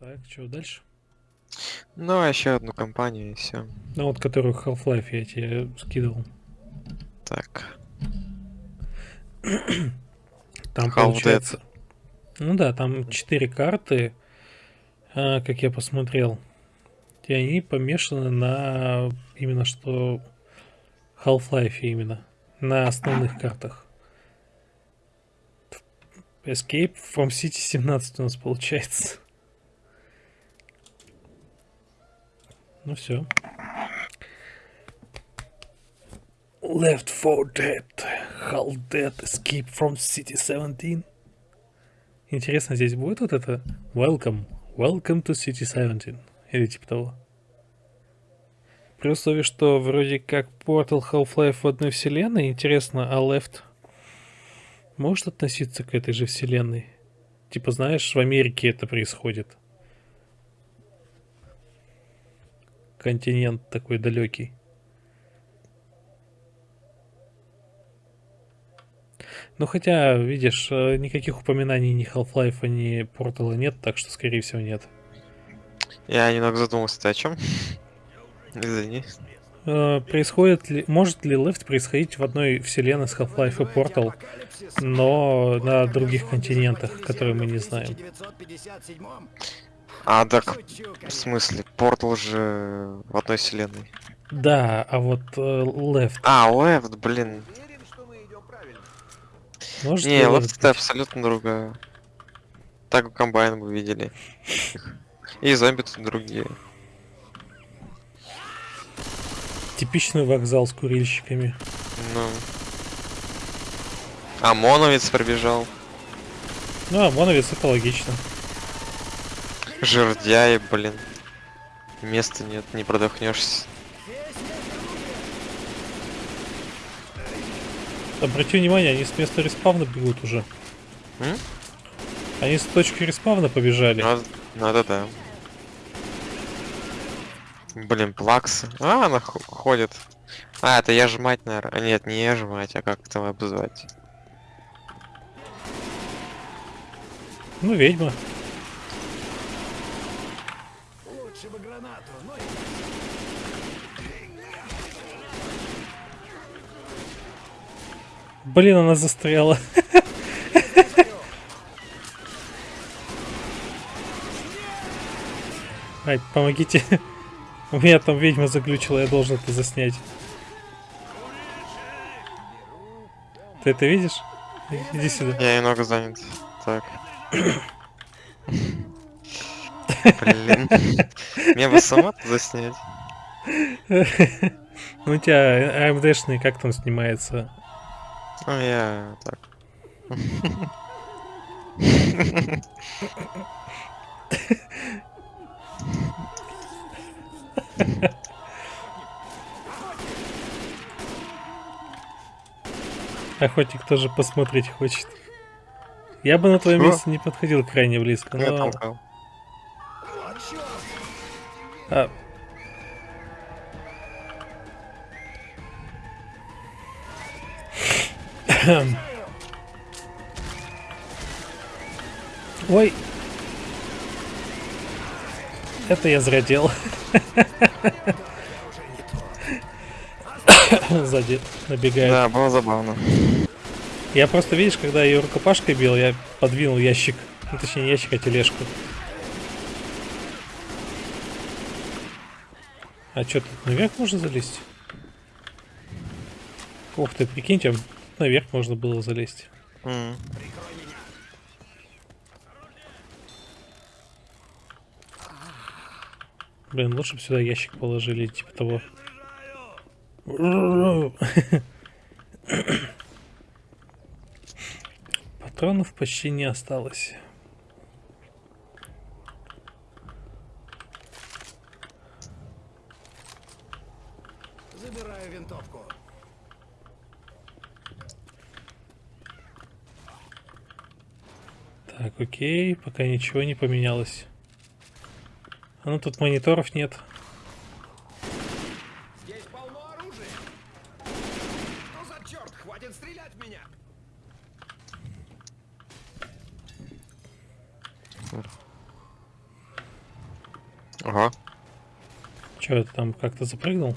Так, что дальше? Ну, а еще одну компанию и все. Ну вот, которую Half-Life я тебе скидывал. Так. Там получается... Ну да, там четыре карты, а, как я посмотрел. И они помешаны на именно что Half-Life именно. На основных картах. Escape from City 17 у нас получается. Ну все. Left 4 Dead. Half Dead. Escape from City 17. Интересно, здесь будет вот это Welcome. Welcome to City 17. Или типа того. При условии, что вроде как Portal Half-Life в одной вселенной, интересно, а Left может относиться к этой же вселенной? Типа, знаешь, в Америке это происходит. Континент такой далекий. Ну, хотя, видишь, э, никаких упоминаний ни Half-Life, ни Portal нет, так что, скорее всего, нет. Я немного задумался, ты о чем? Извини. Э, Происходит ли, может ли Left происходить в одной вселенной с Half-Life и Portal, но на других континентах, которые мы не знаем? А, так, в смысле, Портал же в одной вселенной. Да, а вот э, Left, А, Left, блин. может Не, Left это абсолютно другое. Так комбайн бы видели. И зомби тут другие. Типичный вокзал с курильщиками. Ну. А Моновец пробежал. Ну, а Моновец это логично. Жердяи, блин. Места нет, не продохнешься. Обрати внимание, они с места респавна бегут уже. М? Они с точки респавна побежали. Надо, надо, да. Блин, плаксы. А, она ходит. А, это я жмать, наверное. А нет, не я жмать, а как это обозвать? Ну, ведьма. Блин, она застряла. Ай, помогите. У меня там ведьма заглючила, я должен это заснять. Ты это видишь? Иди сюда. Я немного занят. Так. Блин. Мне бы сама заснять. Ну, у тебя AMD-шный как там снимается? Ну, я так. Охотник тоже посмотреть хочет. Я бы на твоем Что? месте не подходил крайне близко, Я но... толкал. А. Ой. Это я зря делал. Сзади набегает. Да, было забавно. Я просто, видишь, когда ее рукопашкой бил, я подвинул ящик. Ну, точнее, не ящик, а тележку. А что, тут наверх можно залезть? Ух ты, прикиньте, наверх можно было залезть. М. Блин, лучше бы сюда ящик положили, типа того. Патронов почти не осталось. Забираю винтовку. Так, окей, пока ничего не поменялось. А ну тут мониторов нет. Здесь полно оружия. Что за черт? Хватит стрелять в меня. Ого, Че, это там как-то запрыгнул?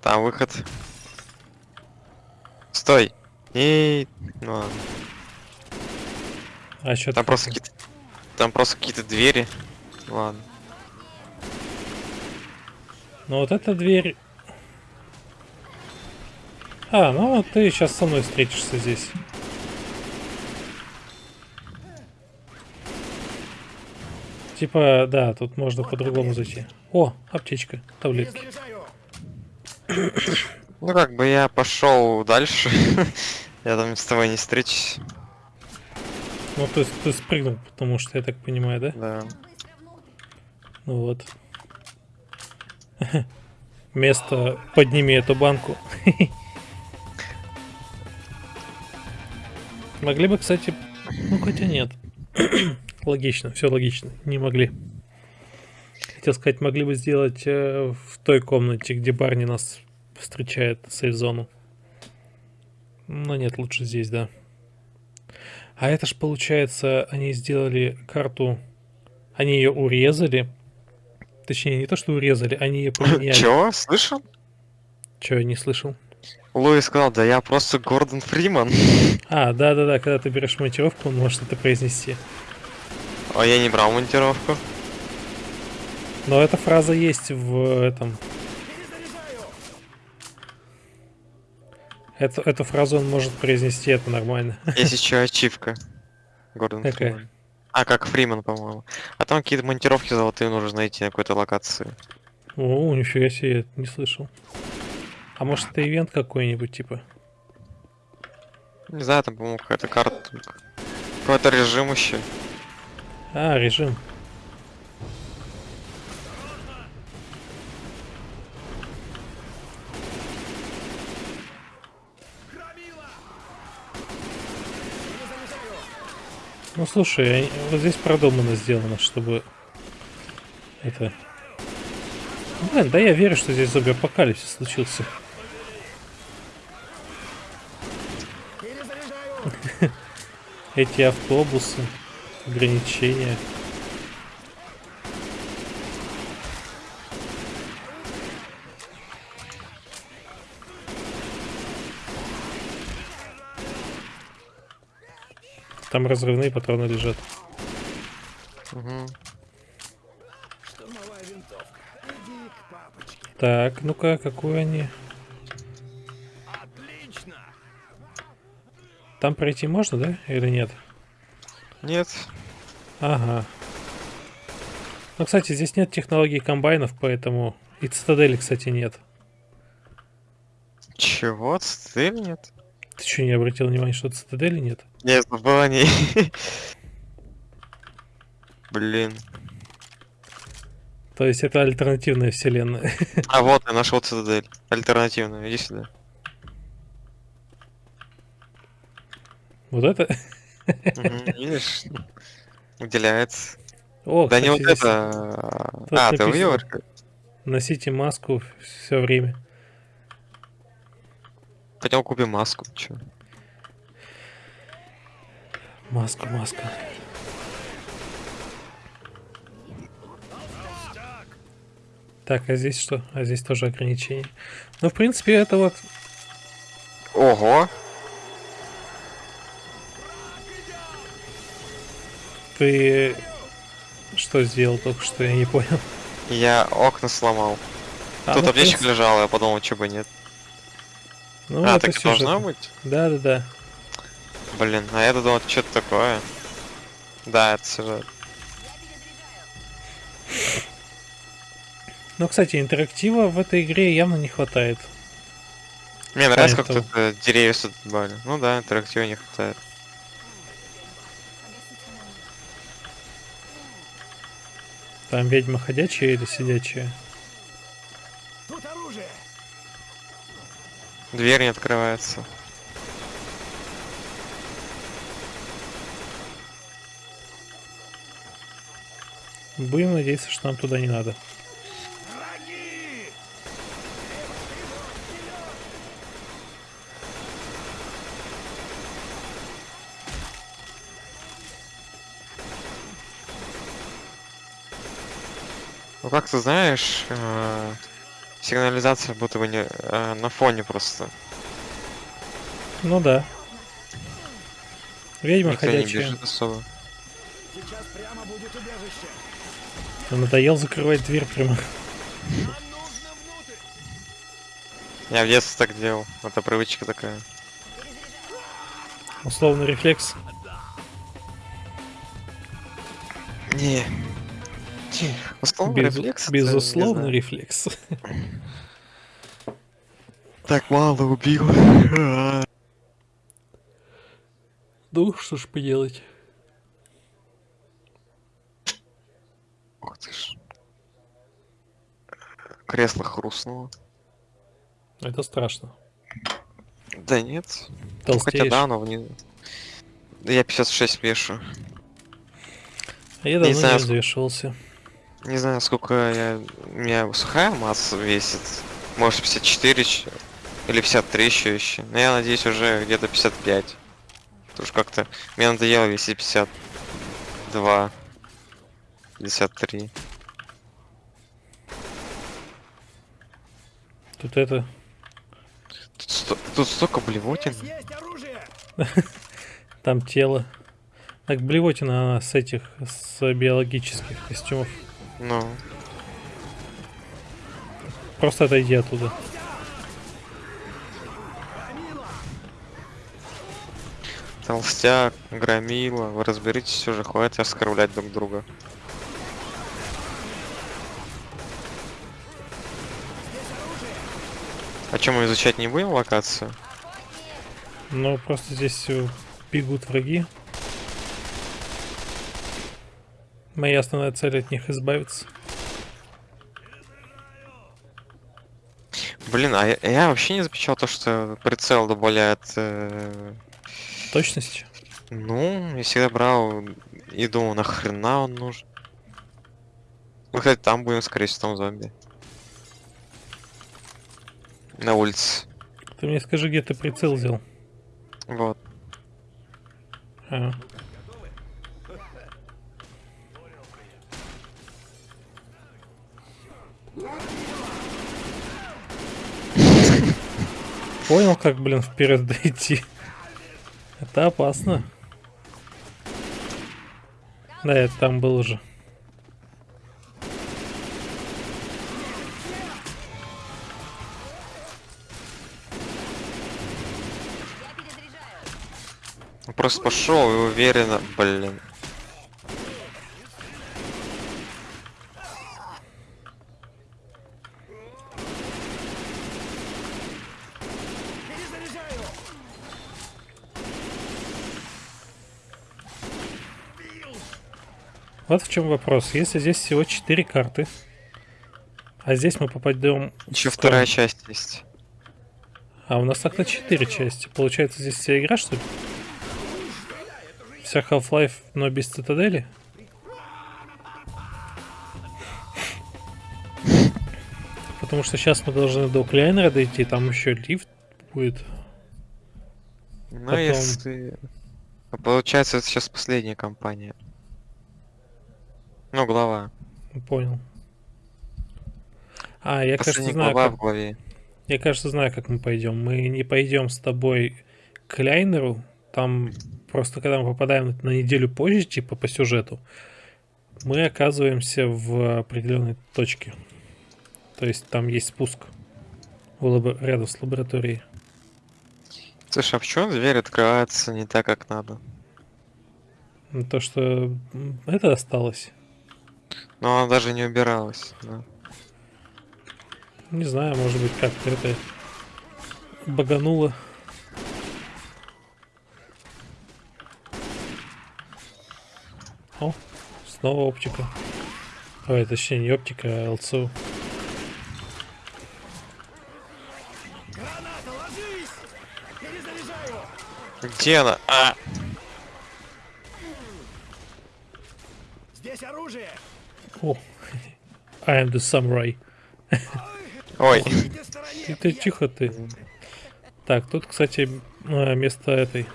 там выход. Стой! И... Ну ладно. А что Там просто какие-то... Там просто какие-то двери. Ладно. Ну вот эта дверь... А, ну вот ты сейчас со мной встретишься здесь. Типа, да, тут можно по-другому зайти. О, аптечка, таблетки. Ну как бы я пошел дальше. я там с тобой не встречусь. Ну, то есть ты спрыгнул, потому что, я так понимаю, да? Да. Ну вот. Место, подними эту банку. Могли бы, кстати, ну хотя нет. логично, все логично, не могли. Хотел сказать, могли бы сделать э, в той комнате, где Барни нас встречает, сейф-зону. Но нет, лучше здесь, да. А это ж получается, они сделали карту, они ее урезали. Точнее, не то, что урезали, они ее поменяли. Чего? Слышал? Че, я не слышал? Луи сказал, да я просто Гордон Фриман. А, да-да-да, когда ты берешь монтировку, он может это произнести. А я не брал монтировку. Но эта фраза есть в этом. Эту, эту фразу он может произнести, это нормально. Есть еще ачивка. Гордон Какая? Фриман. А, как Фриман, по-моему. А там какие-то монтировки золотые нужно найти на какой-то локации. О, нифига себе, я не слышал. А может это ивент какой-нибудь, типа? Не знаю, там, по-моему, какая-то карта. Какой-то режим еще. А, режим. Ну слушай, вот здесь продумано сделано, чтобы это. Блин, да я верю, что здесь зомби-апокалипсис случился. Эти автобусы, ограничения. Там разрывные патроны лежат. Угу. Так, ну-ка, какую они? Отлично. Там пройти можно, да? Или нет? Нет. Ага. Ну, кстати, здесь нет технологий комбайнов, поэтому... И цитадели, кстати, нет. Чего? Стыль нет? Ты что, не обратил внимания, что цитадели нет? Я забыл о ней. Блин. То есть это альтернативная вселенная. А вот я нашел цитадель. Альтернативную. Иди сюда. Вот это? Видишь? Выделяется. О, Да не кстати, вот здесь это. а, ты увидел? Носите маску все время. Пойдем купим маску. Чё? Маску, маску. Так, а здесь что? А здесь тоже ограничения. Ну, в принципе, это вот... Ого! Ты что сделал только что, я не понял. Я окна сломал. А, Тут ну, аптечка принципе, лежала, я подумал, что бы нет. Ну, а, это так и должно быть? Да-да-да. Блин, а я думал, что-то такое. Да, это сюжет. Ну, кстати, интерактива в этой игре явно не хватает. Мне нравится, как тут э, деревья сюда добавили. Ну да, интерактива не хватает. Там ведьма ходячая или сидячая? Тут оружие. Дверь не открывается. Будем надеяться, что нам туда не надо. Ну как ты знаешь, э, сигнализация будто бы не э, на фоне просто. Ну да. Ведьма Никто не ходячая. бежит особо. Сейчас прямо будет убежище. Надоел закрывать дверь прямо. Я в детстве так делал. Это привычка такая. Условный рефлекс. Не. Условно Без- рефлекс. это, безусловно не знаю, рефлекс. Так мало убил. Ну, что ж поделать. Ух ты ж. Кресло хрустнуло. Это страшно. Да нет. Ну, хотя Толстеешь. да, но внизу. Да я 56 вешу. А я давно не ск- взвешивался. Не знаю, сколько я... У меня сухая масса весит. Может 54 еще. Или 53 еще еще. Но я надеюсь уже где-то 55. Потому что как-то мне надоело весить 52. 53. Тут это... Тут, сто- тут столько блевотин. Там тело. Так, блевотина она с этих, с биологических костюмов. Ну, Просто отойди оттуда. толстяк, громила. Вы разберитесь уже, хватит оскорблять друг друга. А чем мы изучать не будем локацию? Но просто здесь э, бегут враги. Моя основная цель от них избавиться. Блин, а я, я вообще не замечал то, что прицел добавляет... э, Точность? ну, я всегда брал и думал, нахрена он нужен. Мы, кстати, там будем, скорее всего, там зомби. На улице. Ты мне скажи, где ты прицел взял. Вот. А. Понял, как, блин, вперед дойти. Это опасно. Да, это там был уже. Просто пошел и уверенно, блин. Вот в чем вопрос. Если здесь всего 4 карты, а здесь мы попадем... Еще в вторая часть есть. А у нас так-то 4 части. Получается, здесь вся игра, что ли? Вся Half-Life, но без цитадели? Потому что сейчас мы должны до Кляйнера дойти, там еще лифт будет. Ну, Потом- если... Получается, это сейчас последняя кампания. Ну, глава. Понял. А, я, кажется, знаю, глава как, в главе. я, кажется, знаю, как мы пойдем. Мы не пойдем с тобой к Кляйнеру. Там просто, когда мы попадаем на неделю позже, типа по сюжету, мы оказываемся в определенной точке. То есть там есть спуск в лабо- рядом с лабораторией. Слушай, а почему дверь открывается не так, как надо? Ну, То, что это осталось. Но она даже не убиралась. да. Не знаю, может быть, как-то это багануло. О, снова оптика. Ой, точнее не оптика, а ЛЦУ. Где она? А! Здесь оружие. О, I am the samurai. Ой. Ты, ты тихо ты. Так, тут, кстати, а, место этой.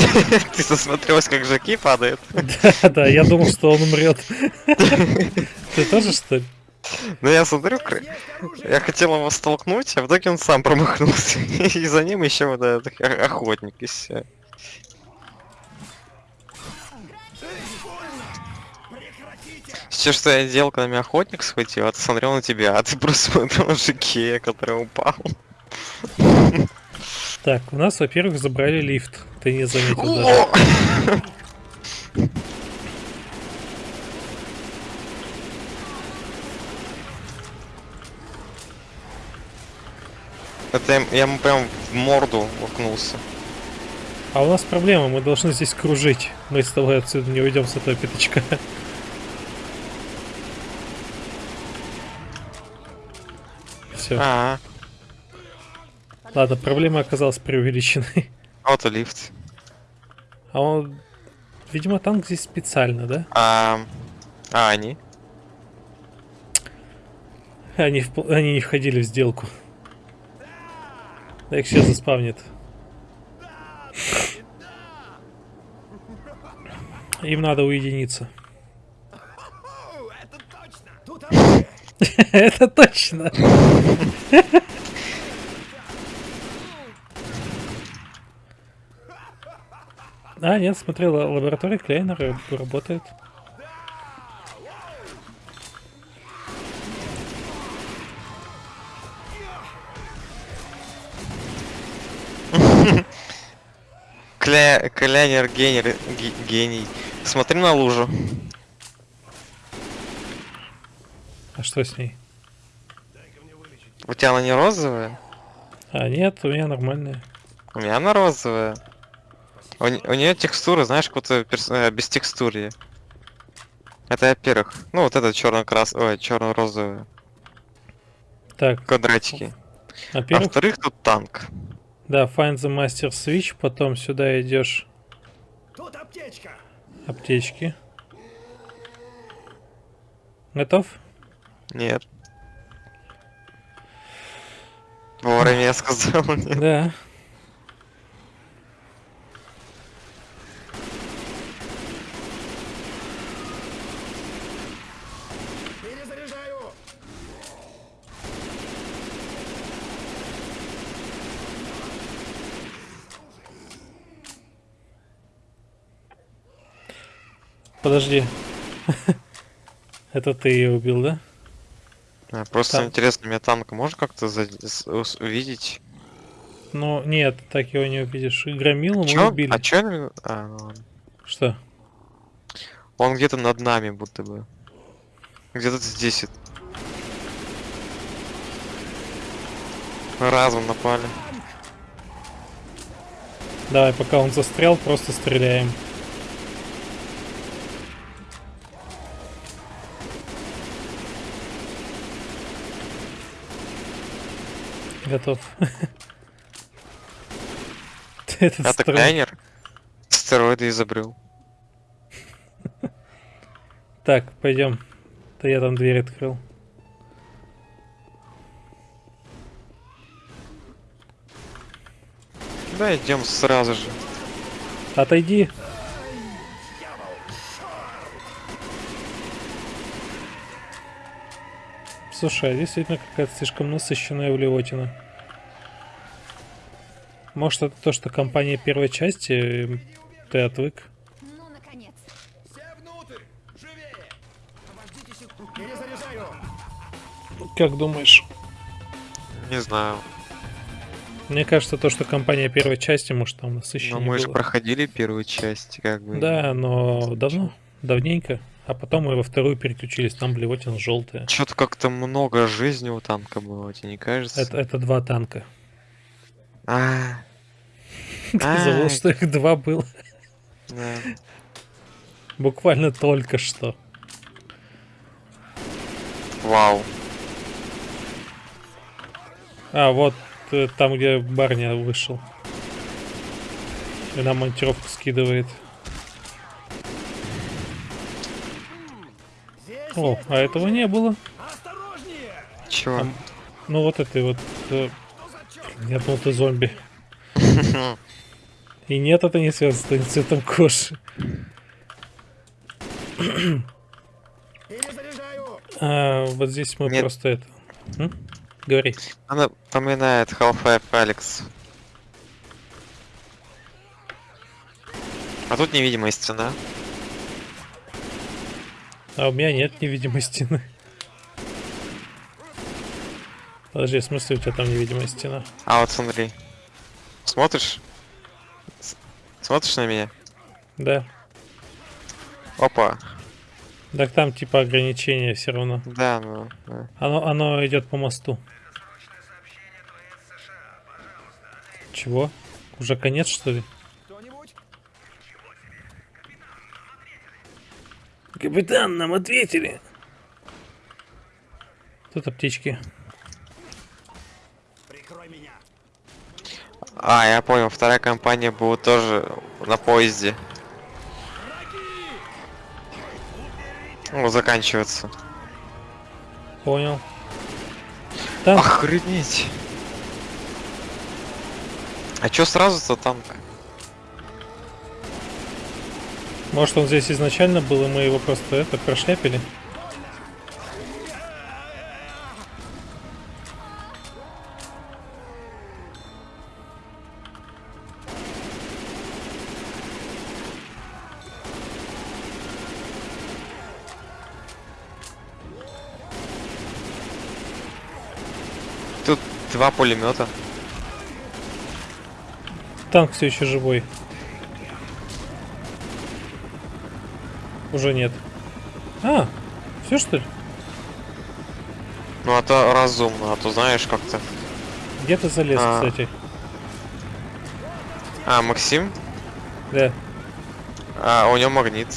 Ты засмотрелась, как Жаки падает? Да, да, я думал, что он умрет. Ты тоже, что ли? Ну я смотрю, я хотел его столкнуть, а в итоге он сам промахнулся. И за ним еще вот этот охотник и все. Все, что я делал, когда меня охотник схватил, а ты смотрел на тебя, а ты просто смотрел на Жаке, который упал. Так, у нас, во-первых, забрали лифт. Ты не заметил даже. Это я, я ему прям в морду уткнулся. А у нас проблема, мы должны здесь кружить. Мы с тобой отсюда не уйдем с этого пятачка. Все. А, Ладно, проблема оказалась преувеличенной. вот и лифт. А он... Видимо, танк здесь специально, да? А, а они? Они, впл- они не входили в сделку. Да их сейчас заспавнит. Им надо уединиться. Это точно. А, нет, смотрел, лаборатория Клейнера работает. Кля... Клянер гений, ге- гений. Смотри на лужу. А что с ней? У тебя она не розовая? А, нет, у меня нормальная. У меня она розовая. У, нее текстура, знаешь, какой-то перс- э, без текстуры. Это во-первых. Ну, вот это черно-крас... Ой, черно-розовые Так, квадратики. А во-первых, во-вторых, тут танк. да, find the master switch, потом сюда идешь Тут аптечка! аптечки. Готов? Нет. Вовремя я сказал нет. Да. Подожди. Это ты ее убил, да? А, Просто Так. интересно, меня танк можно как-то за- увидеть? Ну, нет, так его не увидишь. И Громилу мы Чё? убили. А чё? А, ну ладно. Что? Он где-то над нами, будто бы. Где-то здесь. Разом напали. Давай, пока он застрял, просто стреляем. Готов. Этот Это строй- Клайнер. Стероиды изобрел. Так, пойдем. Да я там дверь открыл. Да, идем сразу же. Отойди. Слушай, а действительно какая-то слишком насыщенная блевотина. Может это то, что компания первой части, ты отвык? Ну, наконец. Все внутрь! Живее! Обождите секунду. Перезаряжаю! Как думаешь? Не знаю. Мне кажется, то, что компания первой части, может там насыщеннее Но мы же проходили первую часть, как бы. Да, но давно, давненько. А потом мы во вторую переключились, там блевотина желтая. Что-то как-то много жизни у танка было, тебе не кажется? Это, это два танка. А, Ты забыл, Ай. что их два было. Буквально только что. Вау. А, вот э, там, где барня вышел. И нам монтировку скидывает. Здесь О, а этого не было. Чего? Там- Ну вот этой вот... э? Я думал, ты зомби. И нет, это не связано с твоим цветом кожи. А, вот здесь мы Нет. просто это... М? Говори. Она напоминает Half-Life Алекс. А тут невидимая стена. А у меня нет невидимой стены. Подожди, в смысле у тебя там невидимая стена? А вот смотри. Смотришь? С- Смотришь на меня? Да. Опа. Так там типа ограничения все равно. Да, ну. да. Оно, оно идет по мосту. Чего? Уже конец, что ли? Капитан, нам ответили. Тут аптечки. Прикрой меня! А, я понял, вторая компания будет тоже на поезде. Ну, заканчиваться. Понял. Там Охренеть. А чё сразу-то танк? Может он здесь изначально был, и мы его просто это прошляпили? Тут два пулемета. Танк все еще живой. Уже нет. А, все что ли? Ну, а то разумно, а то знаешь как-то. Где ты залез, А. кстати? А, Максим? Да, А, у него магнит.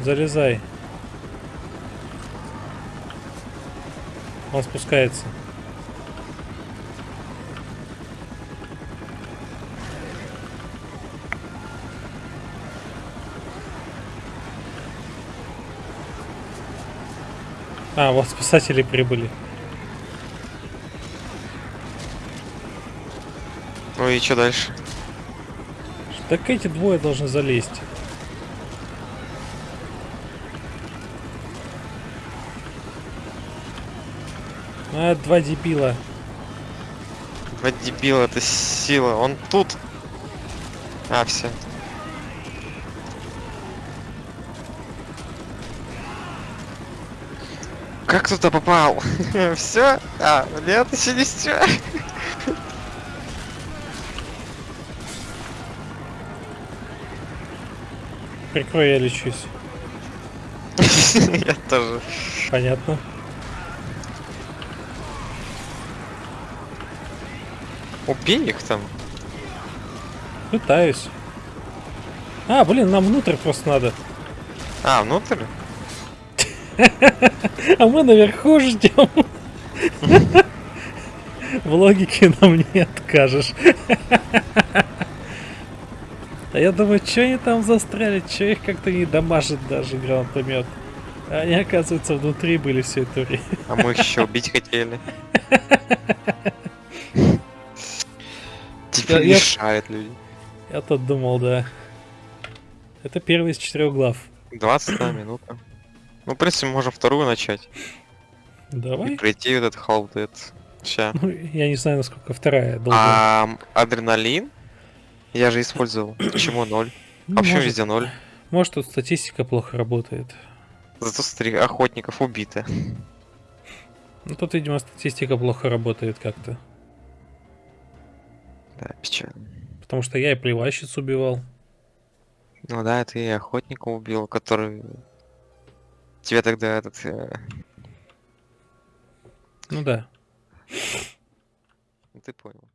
залезай. Он спускается. А, вот спасатели прибыли. Ну и что дальше? Так эти двое должны залезть. А, два дебила. Два дебила, это сила. Он тут. А, все. Как туда попал? Все? А, нет, еще не все. Прикрой, я лечусь. Я тоже. Понятно. Убей их там. Пытаюсь. А, блин, нам внутрь просто надо. А, внутрь? А мы наверху ждем. В логике нам не откажешь. А я думаю, что они там застряли, что их как-то не дамажит даже гранатомет. А они, оказывается, внутри были все это время. А мы их еще убить хотели. Тебе Я- я- мешают люди. Я-то думал, да. Это первый из четырех глав. 21 минута. Ну, в принципе, можем вторую начать. И Давай. пройти вот этот Half Dead. Ща. Ну, я не знаю, насколько вторая долго. А адреналин? Я же использовал. Почему ноль? Ну, почему может, везде ноль? может, тут статистика плохо работает. Зато смотри, охотников убито. Ну, тут, видимо, статистика плохо работает как-то. Да, печально. Потому что я и плевальщиц убивал. Ну да, ты и охотника убил, который... Тебе тогда этот... э, Ну да. ну, ты понял.